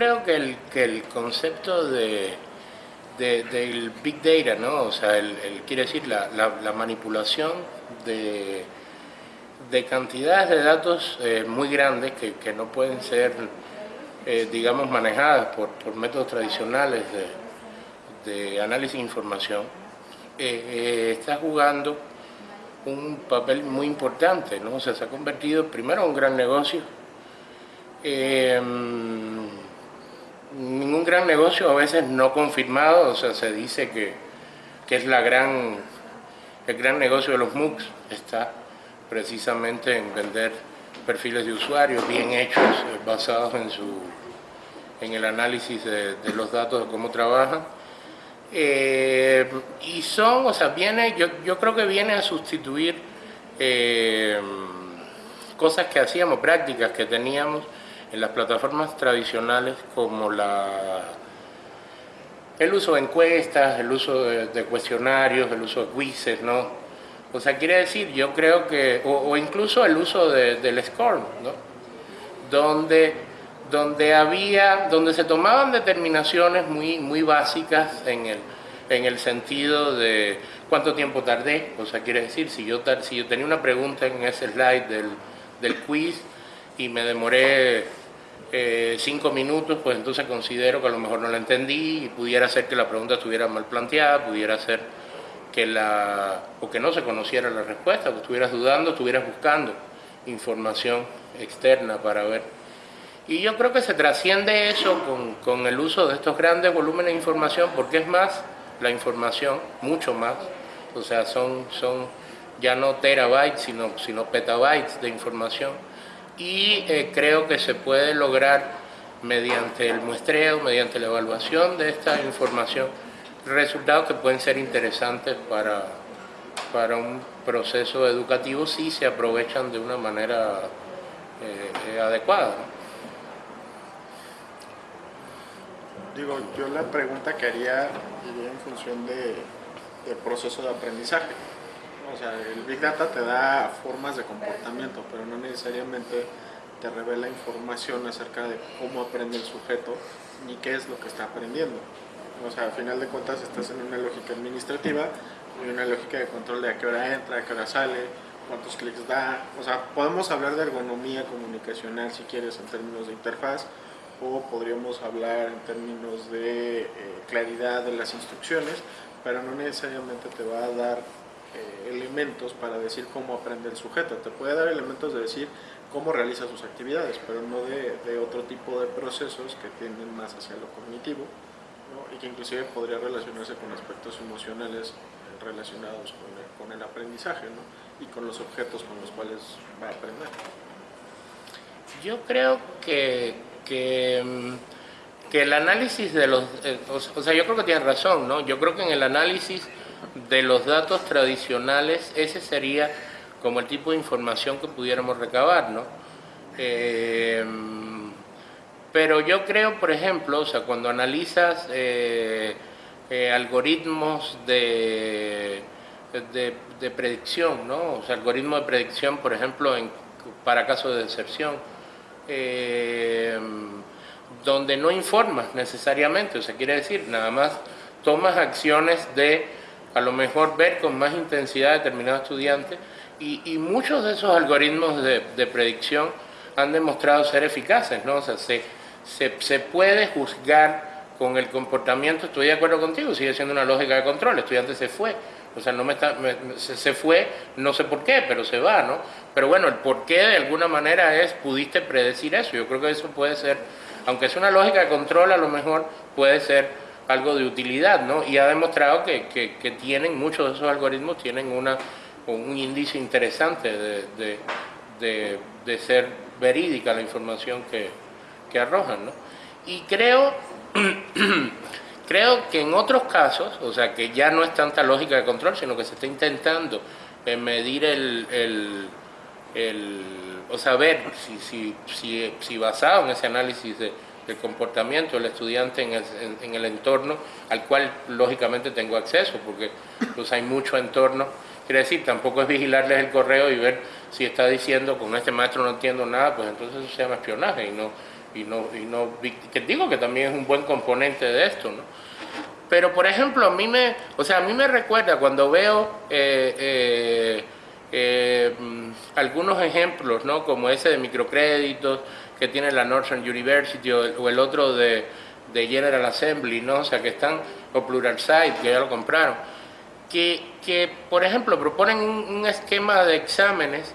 Creo que el, que el concepto de, del Big Data, ¿no? O sea, el, quiere decir la, la, manipulación de, de, cantidades de datos eh, muy grandes que, que, no pueden ser, eh, digamos, manejadas por, por métodos tradicionales de, de, análisis de información, eh, está jugando un papel muy importante, ¿no? O sea, se ha convertido primero en un gran negocio, ningún gran negocio a veces no confirmado, o sea, se dice que, que es la gran, el gran negocio de los MOOCs, está precisamente en vender perfiles de usuarios bien hechos, eh, basados en, su, en el análisis de, los datos de cómo trabajan. Eh, y son, o sea, viene, yo, yo creo que viene a sustituir eh, cosas que hacíamos, prácticas que teníamos, en las plataformas tradicionales como la, el uso de encuestas, el uso de, cuestionarios, el uso de quizzes, ¿no? O sea, quiere decir, yo creo que, o, incluso el uso del SCORM, ¿no? Donde, donde había, donde se tomaban determinaciones muy, muy básicas en el, en el sentido de cuánto tiempo tardé, o sea, quiere decir, si yo, si yo tenía una pregunta en ese slide del, del quiz y me demoré eh, cinco minutos, pues entonces considero que a lo mejor no la entendí y pudiera ser que la pregunta estuviera mal planteada, pudiera ser que la o que no se conociera la respuesta, que estuvieras dudando, estuvieras buscando información externa para ver. Y yo creo que se trasciende eso con, con el uso de estos grandes volúmenes de información, porque es más la información, mucho más, o sea, son, son ya no terabytes, sino, sino petabytes de información y eh, creo que se puede lograr mediante el muestreo, mediante la evaluación de esta información, resultados que pueden ser interesantes para, para un proceso educativo si se aprovechan de una manera eh, eh, adecuada. Digo, yo la pregunta que haría iría en función de, del proceso de aprendizaje. O sea, el Big Data te da formas de comportamiento, pero no necesariamente te revela información acerca de cómo aprende el sujeto ni qué es lo que está aprendiendo. O sea, al final de cuentas estás en una lógica administrativa y una lógica de control de a qué hora entra, a qué hora sale, cuántos clics da. O sea, podemos hablar de ergonomía comunicacional si quieres en términos de interfaz o podríamos hablar en términos de eh, claridad de las instrucciones, pero no necesariamente te va a dar eh, elementos para decir cómo aprende el sujeto. Te puede dar elementos de decir cómo realiza sus actividades, pero no de, otro tipo de procesos que tienden más hacia lo cognitivo y que inclusive podría relacionarse con aspectos emocionales relacionados con el, aprendizaje y con los objetos con los cuales va a aprender. Yo creo que, que, mm, que el análisis de los... Eh, o sea, yo creo que tiene razón, ¿no? Yo creo que en el análisis de los datos tradicionales, ese sería como el tipo de información que pudiéramos recabar, ¿no? Eh, pero yo creo, por ejemplo, o sea, cuando analizas eh, eh, algoritmos de, de, predicción, ¿no? O sea, algoritmos de predicción, por ejemplo, en, para casos de deserción, donde no informas necesariamente, o sea, quiere decir, nada más tomas acciones de a lo mejor ver con más intensidad a determinado estudiante y, muchos de esos algoritmos de, predicción han demostrado ser eficaces, ¿no? O sea, se, se, puede juzgar con el comportamiento, estoy de acuerdo contigo, sigue siendo una lógica de control, el estudiante se fue, o sea, no me está, se, fue, no sé por qué, pero se va, ¿no? Pero bueno, el por qué de alguna manera es, pudiste predecir eso, yo creo que eso puede ser, aunque es una lógica de control, a lo mejor puede ser algo de utilidad, ¿no? Y ha demostrado que, que, tienen, muchos de esos algoritmos tienen una un índice interesante de, de, de, ser verídica la información que, que arrojan. ¿no? Y creo, creo que en otros casos, o sea, que ya no es tanta lógica de control, sino que se está intentando eh, medir el, el, el, o saber si, si, si, si basado en ese análisis de, del comportamiento del estudiante en el, en, el, entorno al cual lógicamente tengo acceso, porque pues, hay mucho entorno Quiere decir, tampoco es vigilarles el correo y ver si está diciendo con este maestro no entiendo nada, pues entonces eso se llama espionaje y no, y no, y no que digo que también es un buen componente de esto, ¿no? Pero, por ejemplo, a mí me, o sea, a mí me recuerda cuando veo eh, eh, eh, algunos ejemplos, ¿no? Como ese de microcréditos que tiene la Northern University o el, otro de, de, General Assembly, ¿no? O sea, que están, o Pluralsight, que ya lo compraron, que, que por ejemplo, proponen un, esquema de exámenes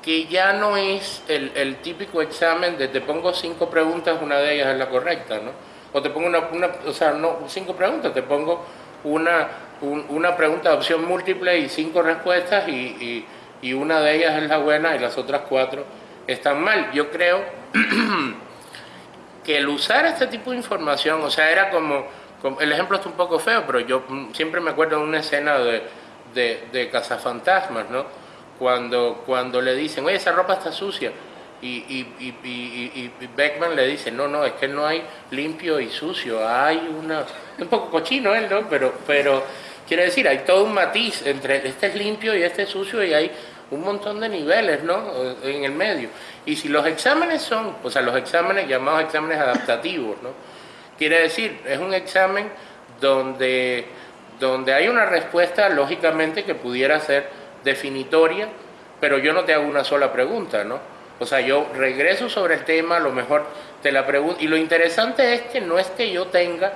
que ya no es el, el típico examen de te pongo cinco preguntas, una de ellas es la correcta, ¿no? o te pongo una, o sea, no cinco preguntas, te pongo una, una pregunta de opción múltiple y cinco respuestas y, y, una de ellas es la buena y las otras cuatro están mal. Yo creo que el usar este tipo de información, o sea, era como, el ejemplo está un poco feo, pero yo siempre me acuerdo de una escena de, de, de cazafantasmas, ¿no? Cuando, cuando le dicen, oye, esa ropa está sucia y, y, y, y, Beckman le dice, no, no, es que no hay limpio y sucio, hay una... Un poco cochino él, ¿no? Pero, pero quiere decir, hay todo un matiz entre este es limpio y este es sucio y hay un montón de niveles, ¿no? En el medio. Y si los exámenes son, o sea, los exámenes llamados exámenes adaptativos, ¿no? Quiere decir, es un examen donde, donde hay una respuesta, lógicamente, que pudiera ser definitoria, pero yo no te hago una sola pregunta, ¿no? O sea, yo regreso sobre el tema, a lo mejor te la pregunto. Y lo interesante es que no es que yo tenga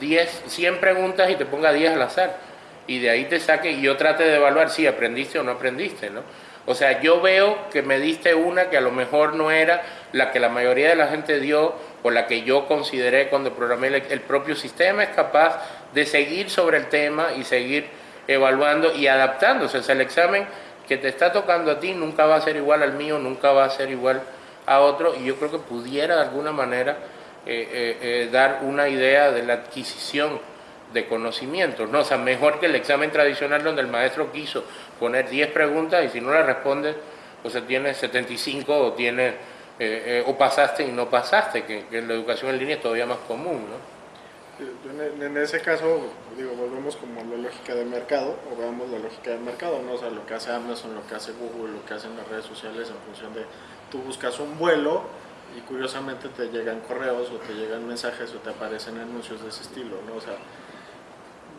10, 100 preguntas y te ponga 10 al azar. Y de ahí te saque y yo trate de evaluar si aprendiste o no aprendiste, ¿no? O sea, yo veo que me diste una que a lo mejor no era la que la mayoría de la gente dio o la que yo consideré cuando programé el, propio sistema, es capaz de seguir sobre el tema y seguir evaluando y adaptándose. O sea, el examen que te está tocando a ti nunca va a ser igual al mío, nunca va a ser igual a otro, y yo creo que pudiera de alguna manera eh, eh, eh, dar una idea de la adquisición de conocimientos, ¿no? O sea, mejor que el examen tradicional donde el maestro quiso poner 10 preguntas y si no las respondes, o sea, tienes 75 o tienes, o pasaste y no pasaste, que, que en la educación en línea es todavía más común, ¿no? En ese caso, digo, volvemos como a la lógica de mercado, o veamos la lógica de mercado, ¿no? O sea, lo que hace Amazon, lo que hace Google, lo que hacen las redes sociales en función de, tú buscas un vuelo y curiosamente te llegan correos o te llegan mensajes o te aparecen anuncios de ese estilo, ¿no? O sea,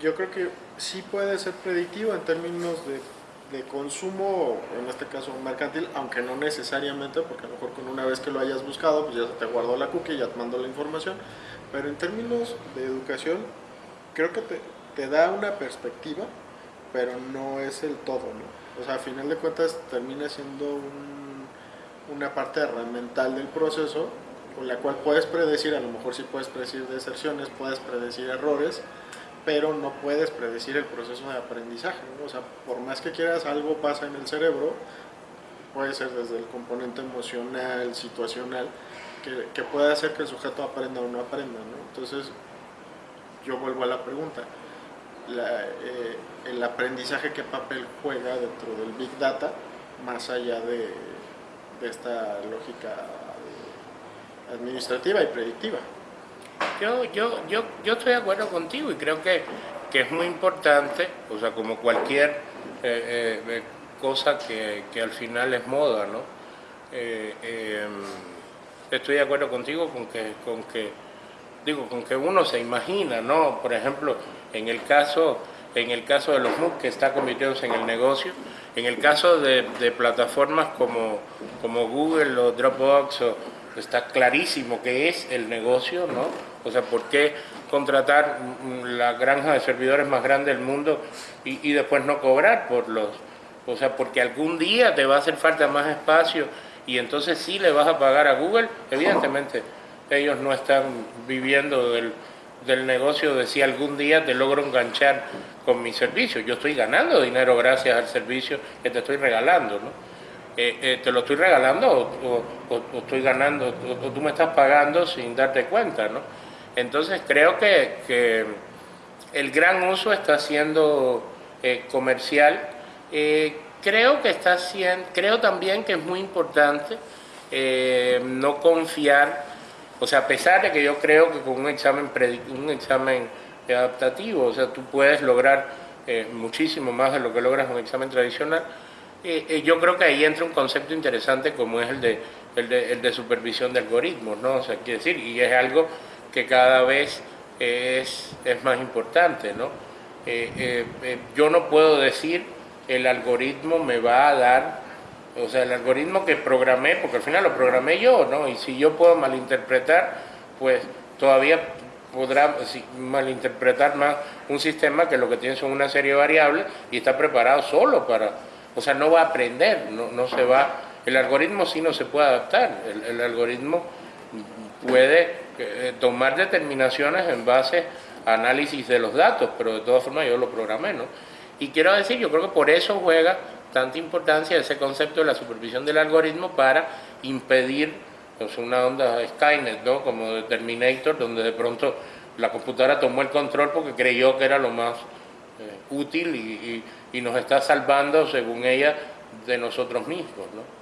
yo creo que sí puede ser predictivo en términos de, de consumo, en este caso mercantil, aunque no necesariamente, porque a lo mejor con una vez que lo hayas buscado, pues ya te guardó la cookie, ya te mandó la información, pero en términos de educación, creo que te, te da una perspectiva, pero no es el todo, ¿no? O sea, a final de cuentas termina siendo un, una parte herramental del proceso con la cual puedes predecir, a lo mejor sí puedes predecir deserciones, puedes predecir errores, pero no puedes predecir el proceso de aprendizaje. O sea, por más que quieras, algo pasa en el cerebro, puede ser desde el componente emocional, situacional, que, puede hacer que el sujeto aprenda o no aprenda. ¿no? Entonces, yo vuelvo a la pregunta. Eh, el aprendizaje, ¿qué papel juega dentro del Big Data, más allá de, esta lógica administrativa y predictiva? Yo, yo, yo, yo estoy de acuerdo contigo y creo que, que es muy importante, o sea, como cualquier eh, eh, cosa que, que, al final es moda, ¿no? Em, estoy de acuerdo contigo con que, con que, digo, con que uno se imagina, ¿no? Por ejemplo, en el caso, en el caso de los MOOC que está convirtiéndose en el negocio, en el caso de, plataformas como, como Google o Dropbox, está clarísimo que es el negocio, ¿no? O sea, ¿por qué contratar la granja de servidores más grande del mundo y, después no cobrar por los... O sea, porque algún día te va a hacer falta más espacio y entonces sí le vas a pagar a Google, evidentemente ellos no están viviendo del, negocio de si algún día te logro enganchar con mi servicio. Yo estoy ganando dinero gracias al servicio que te estoy regalando, ¿no? Eh, eh, ¿Te lo estoy regalando o, estoy ganando, o, tú me estás pagando sin darte cuenta, ¿no? Entonces creo que, el gran uso está siendo eh, comercial creo que está haciendo, creo también que es muy importante eh, no confiar, o sea, a pesar de que yo creo que con un examen, un examen adaptativo, o sea, tú puedes lograr eh, muchísimo más de lo que logras un examen tradicional, yo creo que ahí entra un concepto interesante como es el de, el de, el de supervisión de algoritmos, ¿no? O sea, quiere decir, y es algo que cada vez es, es más importante, ¿no? yo no puedo decir el algoritmo me va a dar, o sea, el algoritmo que programé, porque al final lo programé yo, ¿no? Y si yo puedo malinterpretar, pues todavía podrá malinterpretar más un sistema que lo que tiene son una serie de variables y está preparado solo para, o sea, no va a aprender, no, no se va, el algoritmo sí no se puede adaptar, el, algoritmo puede eh, tomar determinaciones en base a análisis de los datos, pero de todas formas yo lo programé, ¿no? Y quiero decir, yo creo que por eso juega tanta importancia ese concepto de la supervisión del algoritmo para impedir pues, una onda Skynet, ¿no? como de Terminator, donde de pronto la computadora tomó el control porque creyó que era lo más eh, útil y, y, nos está salvando, según ella, de nosotros mismos. ¿no?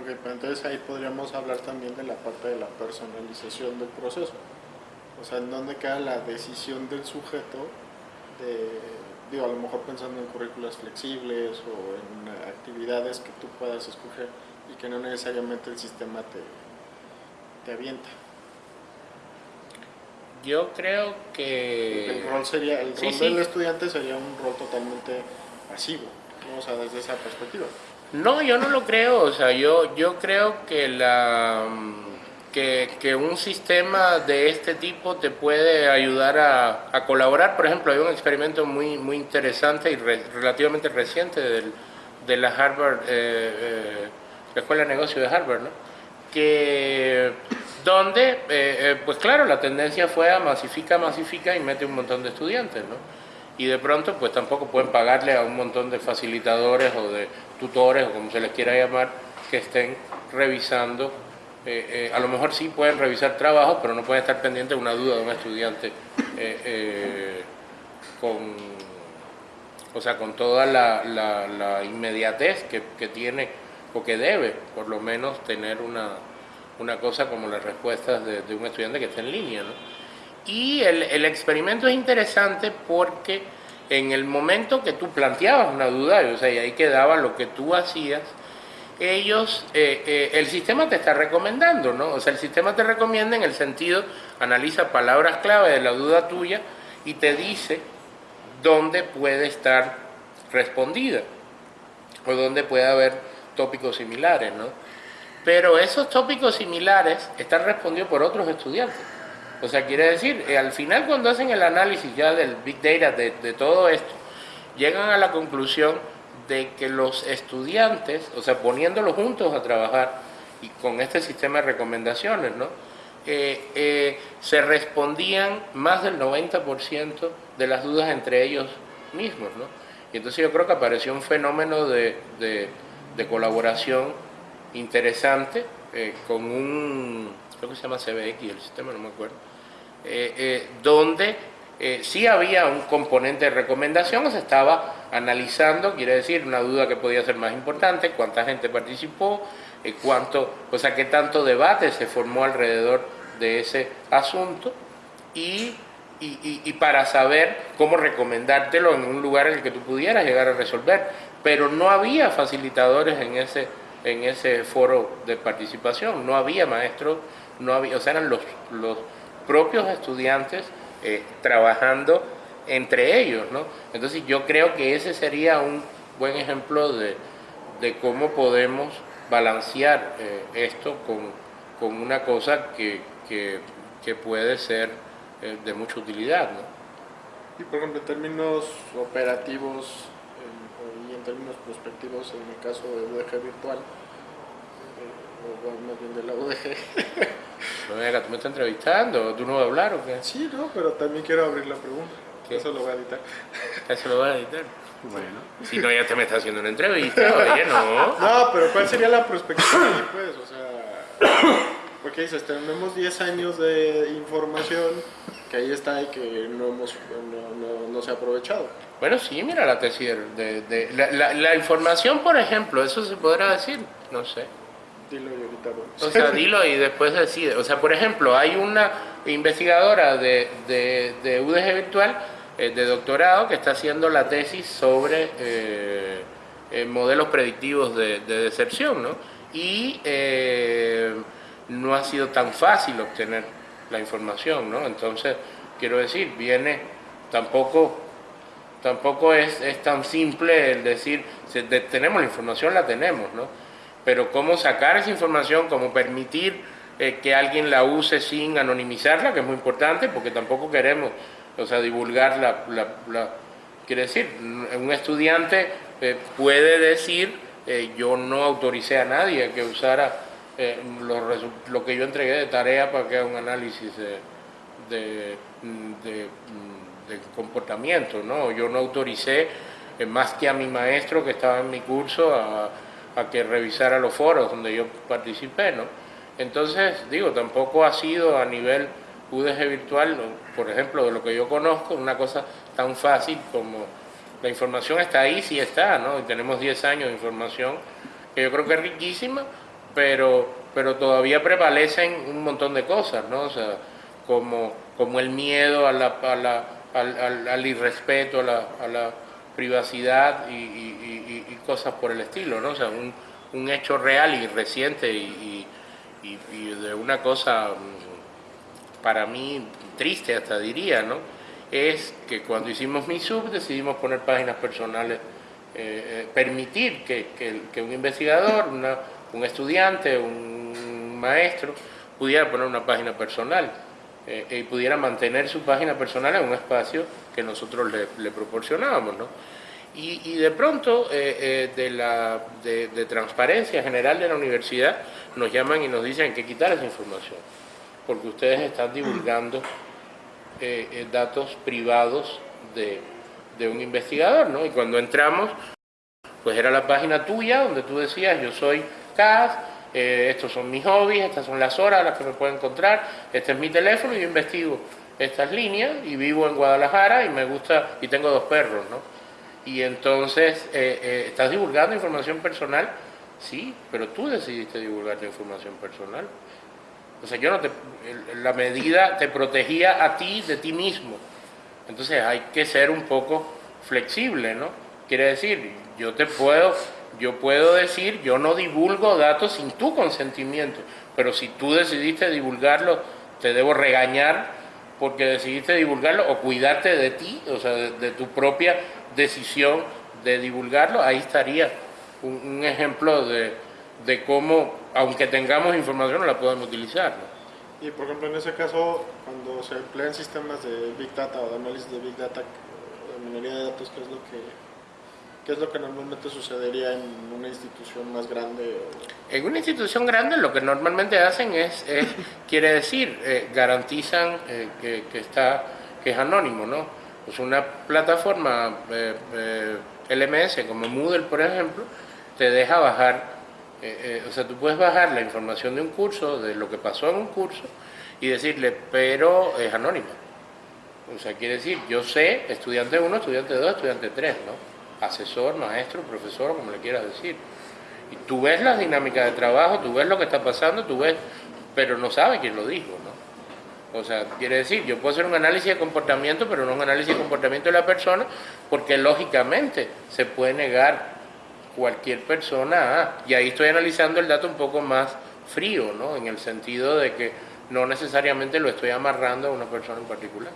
Ok, pero entonces ahí podríamos hablar también de la parte de la personalización del proceso. O sea, en dónde queda la decisión del sujeto de digo, a lo mejor pensando en currículas flexibles o en actividades que tú puedas escoger y que no necesariamente el sistema te, te avienta. Yo creo que... El rol, sería, el rol del estudiante sería un rol totalmente pasivo, ¿no? o sea, desde esa perspectiva. No, yo no lo creo, o sea, yo, yo creo que la que, un sistema de este tipo te puede ayudar a, colaborar. Por ejemplo, hay un experimento muy, muy interesante y relativamente reciente de la Harvard, eh, eh, la Escuela de Negocios de Harvard, ¿no? que donde, eh, pues claro, la tendencia fue a masifica, masifica y mete un montón de estudiantes, ¿no? Y de pronto, pues tampoco pueden pagarle a un montón de facilitadores o de tutores, o como se les quiera llamar, que estén revisando eh, eh, a lo mejor sí pueden revisar trabajos, pero no pueden estar pendientes de una duda de un estudiante eh, con, o sea, con toda la, inmediatez que, tiene o que debe, por lo menos, tener una, cosa como las respuestas de, un estudiante que está en línea. Y el, experimento es interesante porque en el momento que tú planteabas una duda, o sea, y ahí quedaba lo que tú hacías, ellos, eh, eh, el sistema te está recomendando, ¿no? O sea, el sistema te recomienda en el sentido, analiza palabras clave de la duda tuya y te dice dónde puede estar respondida o dónde puede haber tópicos similares, ¿no? Pero esos tópicos similares están respondidos por otros estudiantes. O sea, quiere decir, eh, al final cuando hacen el análisis ya del Big Data, de, de todo esto, llegan a la conclusión de que los estudiantes, o sea, poniéndolos juntos a trabajar y con este sistema de recomendaciones, ¿no? Eh, eh, se respondían más del 90% de las dudas entre ellos mismos, ¿no? Y entonces yo creo que apareció un fenómeno de, colaboración interesante con un, creo que se llama CBX, el sistema, no me acuerdo, donde eh, sí había un componente de recomendación, se estaba analizando, quiere decir, una duda que podía ser más importante, cuánta gente participó, eh, cuánto, o sea, qué tanto debate se formó alrededor de ese asunto y, y, para saber cómo recomendártelo en un lugar en el que tú pudieras llegar a resolver. Pero no había facilitadores en ese, en ese foro de participación, no había maestros, no había, o sea, eran los propios estudiantes eh, trabajando entre ellos, ¿no? Entonces yo creo que ese sería un buen ejemplo de, cómo podemos balancear eh, esto con, una cosa que, puede ser eh, de mucha utilidad, ¿no? Y por ejemplo, en términos operativos y en términos prospectivos, en el caso de UDG virtual, o más bien de la UDG, No, venga, tú me estás entrevistando, ¿tú no vas a hablar o qué? Sí, no, pero también quiero abrir la pregunta. Eso lo voy a editar. Eso lo voy a editar. Bueno. Si no, ya te me estás haciendo una entrevista, oye, no. No, pero ¿cuál sería la perspectiva ahí, pues? O sea, porque dices, tenemos 10 años de información que ahí está y que no, hemos, no, no, se ha aprovechado. Bueno, sí, mira la tesis de, de la, la información, por ejemplo, eso se podrá decir, no sé. Dilo y ahorita O sea, dilo y después decide. O sea, por ejemplo, hay una investigadora de, de, UDG Virtual, eh, de doctorado, que está haciendo la tesis sobre eh, eh, modelos predictivos de, deserción, ¿no? Y eh, no ha sido tan fácil obtener la información, ¿no? Entonces, quiero decir, viene, tampoco, tampoco es, es tan simple el decir, tenemos la información, la tenemos, ¿no? Pero cómo sacar esa información, cómo permitir eh, que alguien la use sin anonimizarla, que es muy importante, porque tampoco queremos, o sea, divulgar la... quiere decir, un estudiante eh, puede decir, eh, yo no autoricé a nadie que usara lo que yo entregué de tarea para que haga un análisis de, de, comportamiento, ¿no? Yo no autoricé más que a mi maestro que estaba en mi curso a, a que revisara los foros donde yo participé, ¿no? Entonces, digo, tampoco ha sido a nivel UDG virtual, por ejemplo, de lo que yo conozco, una cosa tan fácil como la información está ahí, sí está, ¿no? Y tenemos 10 años de información que yo creo que es riquísima, pero, pero todavía prevalecen un montón de cosas, ¿no? O sea, como, como el miedo a la, al, al, irrespeto, a la, a la privacidad y, cosas por el estilo, ¿no? O sea, un, un hecho real y reciente y, y, de una cosa mm, para mí triste hasta diría, ¿no? Es que cuando hicimos mi sub decidimos poner páginas personales, eh, eh, permitir que, que, un investigador, una, un estudiante, un maestro pudiera poner una página personal eh, y pudiera mantener su página personal en un espacio que nosotros le, le proporcionábamos, ¿no? Y, de pronto, eh, eh, de, la, de, transparencia general de la universidad, nos llaman y nos dicen que quitar esa información, porque ustedes están divulgando eh, datos privados de, de, un investigador, ¿no? Y cuando entramos, pues era la página tuya, donde tú decías, yo soy CAS, estos son mis hobbies, estas son las horas a las que me puedo encontrar, este es mi teléfono y yo investigo estas líneas y vivo en Guadalajara y me gusta, y tengo dos perros, ¿no? Y entonces eh, eh, estás divulgando información personal, sí, pero tú decidiste divulgar tu información personal. O sea, yo no te, la medida te protegía a ti de ti mismo. Entonces hay que ser un poco flexible, ¿no? Quiere decir, yo te puedo, yo puedo decir, yo no divulgo datos sin tu consentimiento, pero si tú decidiste divulgarlo, te debo regañar porque decidiste divulgarlo o cuidarte de ti, o sea, de tu propia decisión de divulgarlo, ahí estaría un, ejemplo de, de, cómo, aunque tengamos información, no la podemos utilizar. Y por ejemplo, en ese caso, cuando se emplean sistemas de Big Data o de análisis de Big Data, de minería de datos, ¿qué es lo que ¿Qué es lo que normalmente sucedería en una institución más grande? En una institución grande lo que normalmente hacen es, quiere decir, eh, garantizan eh, que, que, está, que es anónimo, ¿no? Pues una plataforma eh, eh, LMS como Moodle, por ejemplo, te deja bajar, eh, o sea, tú puedes bajar la información de un curso, de lo que pasó en un curso, y decirle, pero es anónima. O sea, quiere decir, yo sé, estudiante 1, estudiante 2, estudiante 3, ¿no? Asesor, maestro, profesor, como le quieras decir. Y tú ves las dinámicas de trabajo, tú ves lo que está pasando, tú ves, pero no sabes quién lo dijo. O sea, quiere decir, yo puedo hacer un análisis de comportamiento, pero no un análisis de comportamiento de la persona, porque lógicamente se puede negar cualquier persona a, y ahí estoy analizando el dato un poco más frío, ¿no? En el sentido de que no necesariamente lo estoy amarrando a una persona en particular.